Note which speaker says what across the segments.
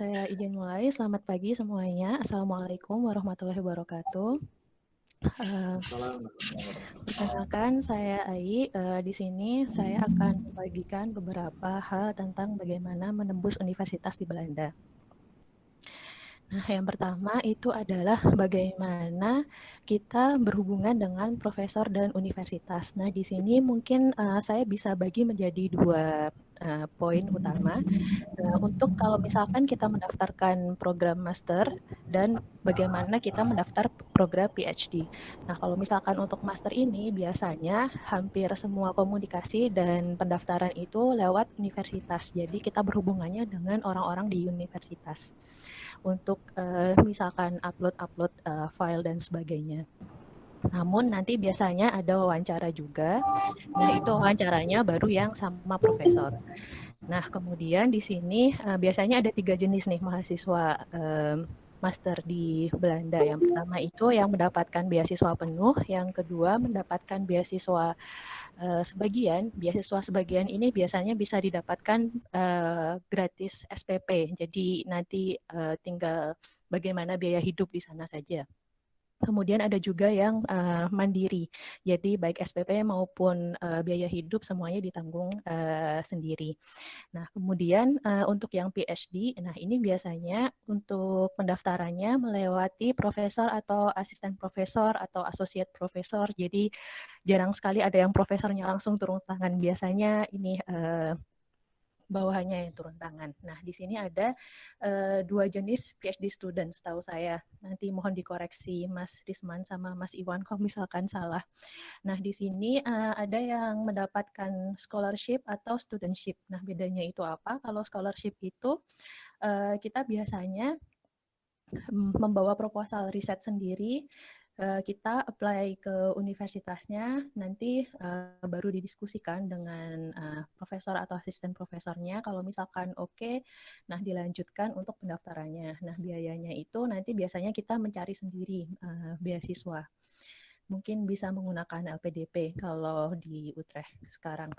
Speaker 1: saya izin mulai. Selamat pagi semuanya. Assalamualaikum warahmatullahi wabarakatuh. Uh, perkenalkan, saya Ai. Uh, di sini saya akan membagikan beberapa hal tentang bagaimana menembus universitas di Belanda. Nah, yang pertama itu adalah bagaimana kita berhubungan dengan profesor dan universitas. Nah, di sini mungkin uh, saya bisa bagi menjadi dua uh, poin utama. Uh, untuk kalau misalkan kita mendaftarkan program master dan bagaimana kita mendaftar program PhD. Nah, kalau misalkan untuk master ini biasanya hampir semua komunikasi dan pendaftaran itu lewat universitas. Jadi kita berhubungannya dengan orang-orang di universitas untuk uh, misalkan upload-upload uh, file dan sebagainya. Namun nanti biasanya ada wawancara juga. Nah, itu wawancaranya baru yang sama profesor. Nah, kemudian di sini uh, biasanya ada tiga jenis nih mahasiswa um, master di Belanda. Yang pertama itu yang mendapatkan beasiswa penuh, yang kedua mendapatkan beasiswa uh, sebagian. Beasiswa sebagian ini biasanya bisa didapatkan gratis SPP. Jadi nanti tinggal bagaimana biaya hidup di sana saja. Kemudian ada juga yang uh, mandiri, jadi baik SPP maupun uh, biaya hidup semuanya ditanggung uh, sendiri. Nah, kemudian uh, untuk yang PhD, nah ini biasanya untuk pendaftarannya melewati profesor atau asisten profesor atau associate profesor, jadi jarang sekali ada yang profesornya langsung turun tangan. Biasanya ini uh, bawahannya yang turun tangan. Nah, di sini ada uh, dua jenis PhD student setahu saya. Nanti mohon dikoreksi Mas Risman sama Mas Iwan kalau misalkan salah. Nah, di sini uh, ada yang mendapatkan scholarship atau studentship. Nah, bedanya itu apa? Kalau scholarship itu uh, kita biasanya mm, membawa proposal riset sendiri Eh, kita apply ke universitasnya, nanti uh, baru didiskusikan dengan uh, profesor atau asisten profesornya. Kalau misalkan oke, okay, nah dilanjutkan untuk pendaftarannya. Nah biayanya itu nanti biasanya kita mencari sendiri uh, beasiswa. Mungkin bisa menggunakan LPDP kalau di Utrecht sekarang.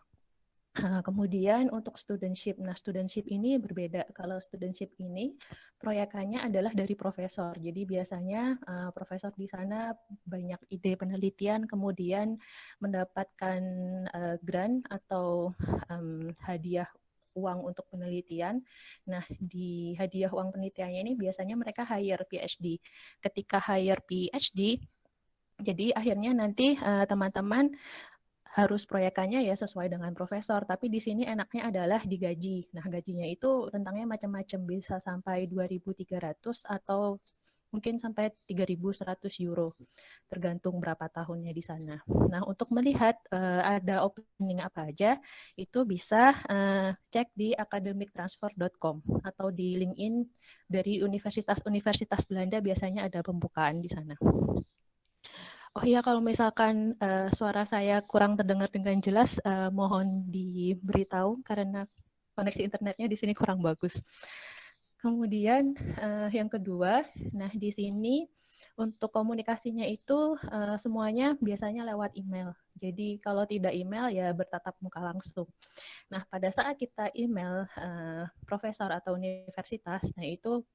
Speaker 1: Kemudian untuk studentship, nah studentship ini berbeda. Kalau studentship ini proyekannya adalah dari profesor. Jadi biasanya uh, profesor di sana banyak ide penelitian, kemudian mendapatkan uh, grant atau um, hadiah uang untuk penelitian. Nah, di hadiah uang penelitiannya ini biasanya mereka hire PhD. Ketika hire PhD, jadi akhirnya nanti teman-teman uh, harus proyekannya ya sesuai dengan profesor, tapi di sini enaknya adalah digaji. Nah, gajinya itu rentangnya macam-macam, bisa sampai 2.300 atau mungkin sampai 3.100 euro, tergantung berapa tahunnya di sana. Nah, untuk melihat uh, ada opening apa aja, itu bisa uh, cek di academictransfer.com atau di LinkedIn dari universitas-universitas Belanda biasanya ada pembukaan di sana. Oh iya, kalau misalkan uh, suara saya kurang terdengar dengan jelas, uh, mohon diberitahu karena koneksi internetnya di sini kurang bagus. Kemudian uh, yang kedua, nah di sini untuk komunikasinya itu uh, semuanya biasanya lewat email. Jadi kalau tidak email ya bertatap muka langsung. Nah pada saat kita email uh, profesor atau universitas, nah itu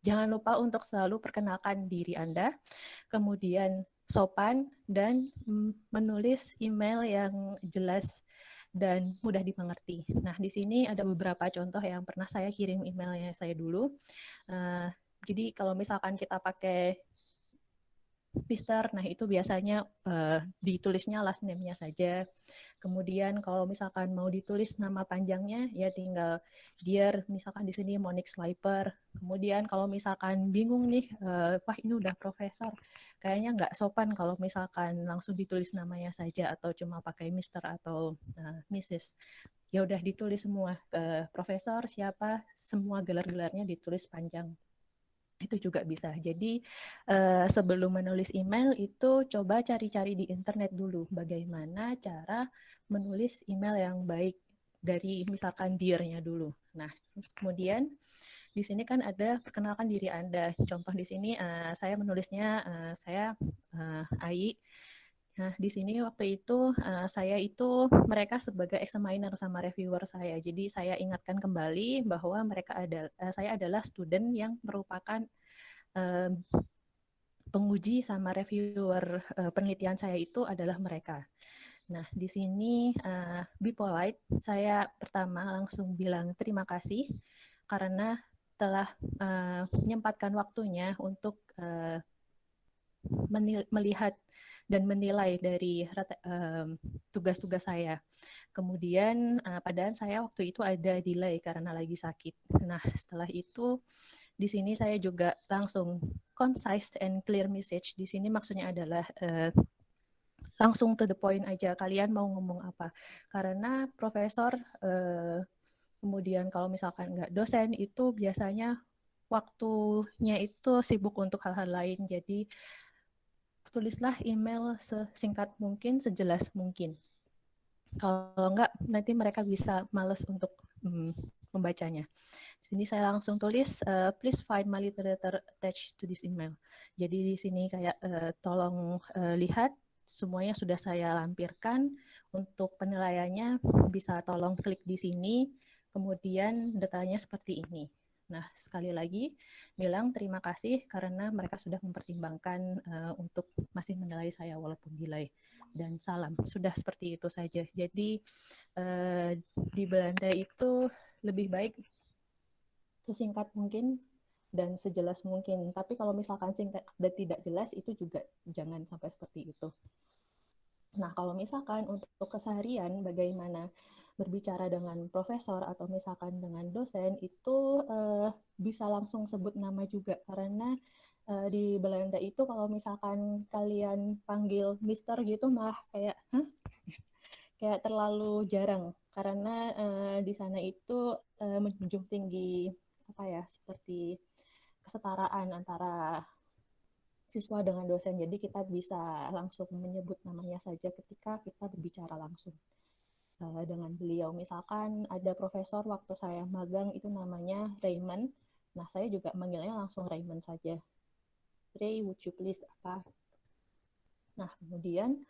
Speaker 1: jangan lupa untuk selalu perkenalkan diri Anda, kemudian sopan dan menulis email yang jelas dan mudah dimengerti. Nah, di sini ada beberapa contoh yang pernah saya kirim emailnya saya dulu. Uh, jadi kalau misalkan kita pakai Mister, nah itu biasanya uh, ditulisnya last name-nya saja. Kemudian kalau misalkan mau ditulis nama panjangnya, ya tinggal Dear, misalkan di sini Monique Sliper. Kemudian kalau misalkan bingung nih, uh, wah ini udah profesor, kayaknya nggak sopan kalau misalkan langsung ditulis namanya saja atau cuma pakai Mister atau uh, Mrs. Ya udah ditulis semua, uh, profesor siapa, semua gelar-gelarnya ditulis panjang itu juga bisa. Jadi uh, sebelum menulis email itu coba cari-cari di internet dulu bagaimana cara menulis email yang baik dari misalkan dear-nya dulu. Nah, terus kemudian di sini kan ada perkenalkan diri Anda. Contoh di sini uh, saya menulisnya uh, saya uh, Ai Nah, di sini waktu itu uh, saya itu mereka sebagai examiner sama reviewer saya. Jadi saya ingatkan kembali bahwa mereka ada uh, saya adalah student yang merupakan uh, penguji sama reviewer uh, penelitian saya itu adalah mereka. Nah, di sini uh, be polite, saya pertama langsung bilang terima kasih karena telah uh, menyempatkan waktunya untuk uh, melihat dan menilai dari tugas-tugas saya. Kemudian uh, padahal saya waktu itu ada delay karena lagi sakit. Nah, setelah itu di sini saya juga langsung concise and clear message. Di sini maksudnya adalah uh, langsung to the point aja. Kalian mau ngomong apa? Karena profesor uh, kemudian kalau misalkan nggak dosen itu biasanya waktunya itu sibuk untuk hal-hal lain. Jadi tulislah email sesingkat mungkin, sejelas mungkin. Kalau enggak, nanti mereka bisa males untuk hmm, membacanya. Di sini saya langsung tulis, uh, please find my literature attached to this email. Jadi di sini kayak uh, tolong uh, lihat semuanya sudah saya lampirkan. Untuk penilaiannya bisa tolong klik di sini, kemudian datanya seperti ini. Nah, sekali lagi bilang terima kasih karena mereka sudah mempertimbangkan uh, untuk masih menilai saya walaupun delay dan salam. Sudah seperti itu saja. Jadi uh, di Belanda itu lebih baik sesingkat mungkin dan sejelas mungkin. Tapi kalau misalkan singkat dan tidak jelas itu juga jangan sampai seperti itu. Nah, kalau misalkan untuk keseharian bagaimana berbicara dengan profesor atau misalkan dengan dosen itu uh, bisa langsung sebut nama juga karena uh, di Belanda itu kalau misalkan kalian panggil Mister gitu mah kayak Hah? kayak terlalu jarang karena uh, di sana itu uh, menjunjung tinggi apa ya seperti kesetaraan antara siswa dengan dosen. Jadi kita bisa langsung menyebut namanya saja ketika kita berbicara langsung uh, dengan beliau. Misalkan ada profesor waktu saya magang itu namanya Raymond. Nah, saya juga manggilnya langsung Raymond saja. Ray, would you please apa? Nah, kemudian